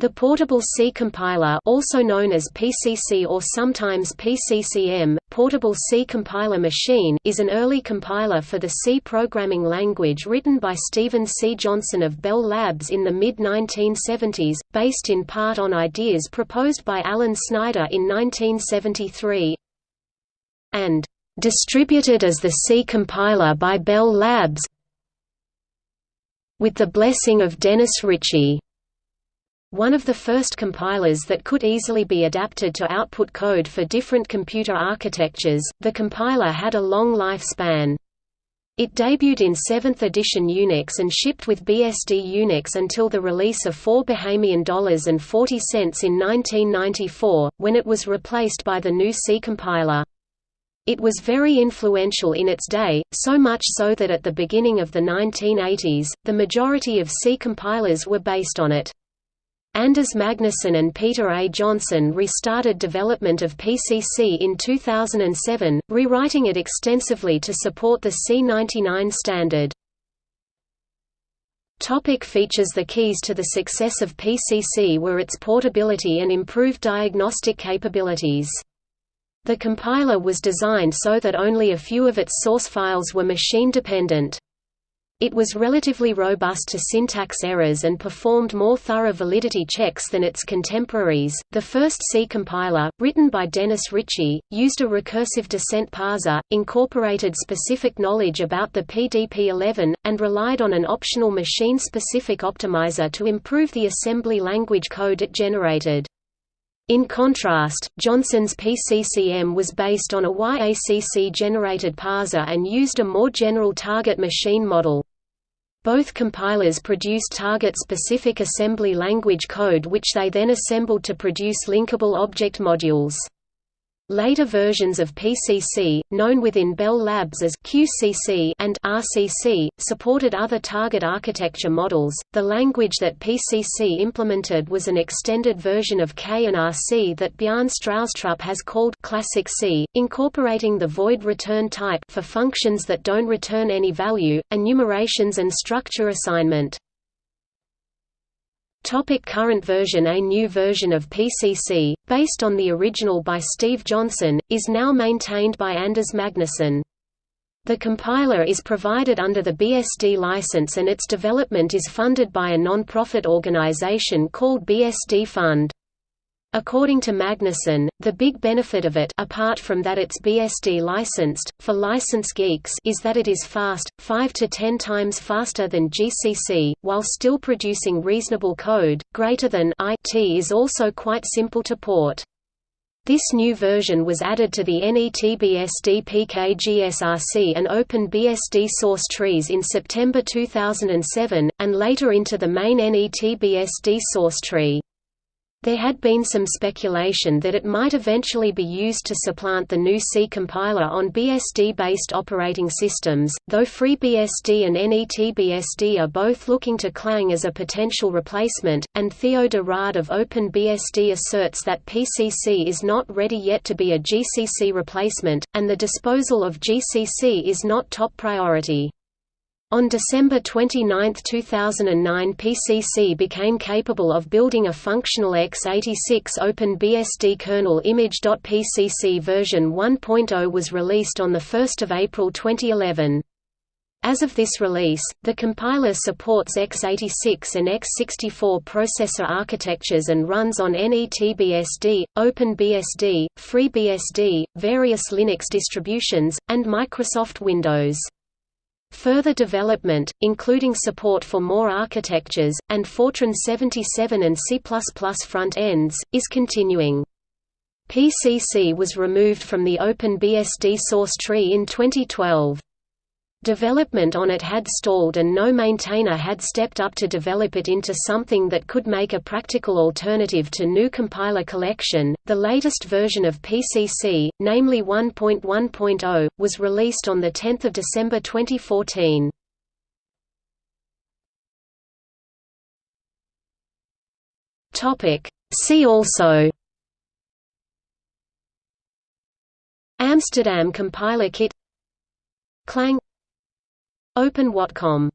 The Portable C compiler also known as PCC or sometimes PCCM, Portable C Compiler Machine is an early compiler for the C programming language written by Stephen C. Johnson of Bell Labs in the mid-1970s, based in part on ideas proposed by Alan Snyder in 1973 and "...distributed as the C compiler by Bell Labs with the blessing of Dennis Ritchie." One of the first compilers that could easily be adapted to output code for different computer architectures, the compiler had a long lifespan. It debuted in 7th edition Unix and shipped with BSD Unix until the release of 4 Bahamian dollars and 40 cents in 1994, when it was replaced by the GNU C compiler. It was very influential in its day, so much so that at the beginning of the 1980s, the majority of C compilers were based on it. Anders Magnusson and Peter A. Johnson restarted development of PCC in 2007, rewriting it extensively to support the C99 standard. Topic features The keys to the success of PCC were its portability and improved diagnostic capabilities. The compiler was designed so that only a few of its source files were machine-dependent. It was relatively robust to syntax errors and performed more thorough validity checks than its contemporaries. The first C compiler, written by Dennis Ritchie, used a recursive descent parser, incorporated specific knowledge about the PDP-11, and relied on an optional machine-specific optimizer to improve the assembly language code it generated. In contrast, Johnson's PCCM was based on a YACC-generated parser and used a more general target machine model. Both compilers produced target-specific assembly language code which they then assembled to produce linkable object modules. Later versions of PCC, known within Bell Labs as QCC and RCC, supported other target architecture models. The language that PCC implemented was an extended version of K and RC that Bjarne Stroustrup has called Classic C, incorporating the void return type for functions that don't return any value, enumerations and structure assignment. Topic current version A new version of PCC, based on the original by Steve Johnson, is now maintained by Anders Magnusson. The compiler is provided under the BSD license and its development is funded by a non-profit organization called BSD Fund. According to Magnusson, the big benefit of it apart from that it's BSD licensed, for license geeks is that it is fast, 5 to 10 times faster than GCC, while still producing reasonable code, greater than IT is also quite simple to port. This new version was added to the NETBSD PKGSRC and OpenBSD source trees in September 2007, and later into the main NETBSD source tree. There had been some speculation that it might eventually be used to supplant the GNU C compiler on BSD-based operating systems, though FreeBSD and NETBSD are both looking to Clang as a potential replacement, and Theo de Raadt of OpenBSD asserts that PCC is not ready yet to be a GCC replacement, and the disposal of GCC is not top priority. On December 29, 2009 PCC became capable of building a functional x86 OpenBSD kernel image.pcc version 1.0 was released on 1 April 2011. As of this release, the compiler supports x86 and x64 processor architectures and runs on NETBSD, OpenBSD, FreeBSD, various Linux distributions, and Microsoft Windows. Further development, including support for more architectures, and Fortran 77 and C++ front ends, is continuing. PCC was removed from the OpenBSD source tree in 2012. Development on it had stalled and no maintainer had stepped up to develop it into something that could make a practical alternative to GNU Compiler Collection. The latest version of PCC, namely 1.1.0, was released on the 10th of December 2014. Topic: See also Amsterdam Compiler Kit Clang Open Watcom